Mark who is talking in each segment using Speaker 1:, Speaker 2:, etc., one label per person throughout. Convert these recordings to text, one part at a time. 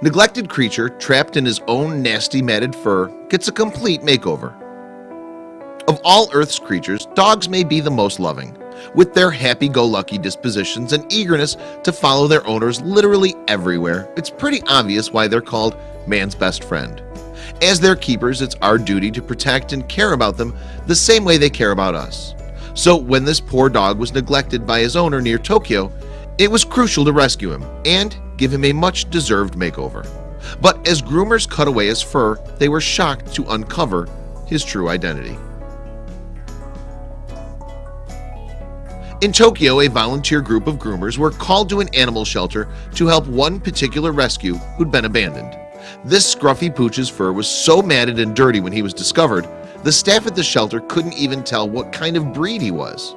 Speaker 1: Neglected creature trapped in his own nasty matted fur gets a complete makeover. Of all Earth's creatures dogs may be the most loving with their happy-go-lucky dispositions and eagerness to follow their owners literally everywhere. It's pretty obvious why they're called man's best friend. As their keepers It's our duty to protect and care about them the same way they care about us. So when this poor dog was neglected by his owner near Tokyo It was crucial to rescue him and give him a much deserved makeover. But as groomers cut away his fur they were shocked to uncover his true identity. In Tokyo a volunteer group of groomers were called to an animal shelter to help one particular rescue who'd been abandoned. This scruffy pooch's fur was so matted and dirty when he was discovered the staff at the shelter couldn't even tell what kind of breed he was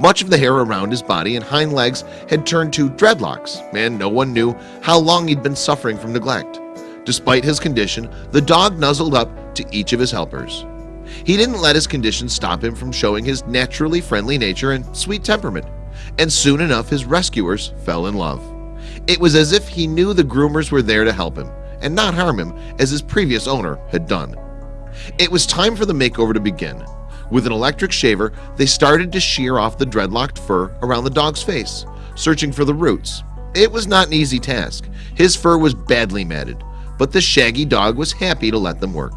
Speaker 1: much of the hair around his body and hind legs had turned to dreadlocks and no one knew how long he'd been suffering from neglect. Despite his condition the dog nuzzled up to each of his helpers. He didn't let his condition stop him from showing his naturally friendly nature and sweet temperament and soon enough his rescuers fell in love. It was as if he knew the groomers were there to help him and not harm him as his previous owner had done. It was time for the makeover to begin with an electric shaver they started to shear off the dreadlocked fur around the dog's face searching for the roots. It was not an easy task. His fur was badly matted but the shaggy dog was happy to let them work.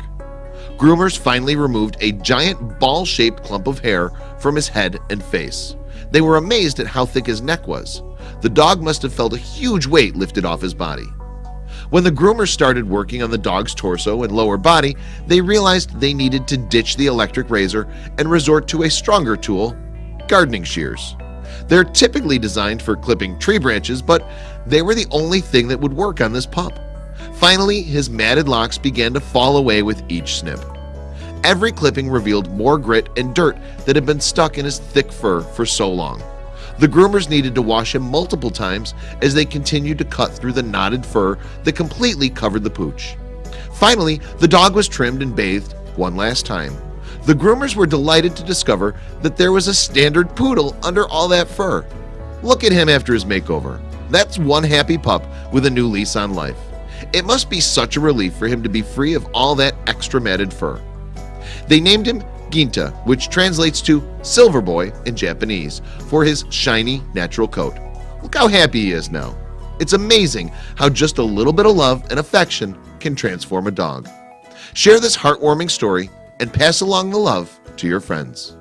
Speaker 1: Groomers finally removed a giant ball-shaped clump of hair from his head and face. They were amazed at how thick his neck was. The dog must have felt a huge weight lifted off his body when the groomers started working on the dog's torso and lower body They realized they needed to ditch the electric razor and resort to a stronger tool gardening shears. They're typically designed for clipping tree branches, but they were the only thing that would work on this pup Finally his matted locks began to fall away with each snip. Every clipping revealed more grit and dirt that had been stuck in his thick fur for so long the groomers needed to wash him multiple times as they continued to cut through the knotted fur that completely covered the pooch. Finally, the dog was trimmed and bathed one last time. The groomers were delighted to discover that there was a standard poodle under all that fur. Look at him after his makeover. That's one happy pup with a new lease on life. It must be such a relief for him to be free of all that extra matted fur. They named him Ginta which translates to silver boy in Japanese for his shiny natural coat. Look how happy he is now. It's amazing how just a little bit of love and affection can transform a dog. Share this heartwarming story and pass along the love to your friends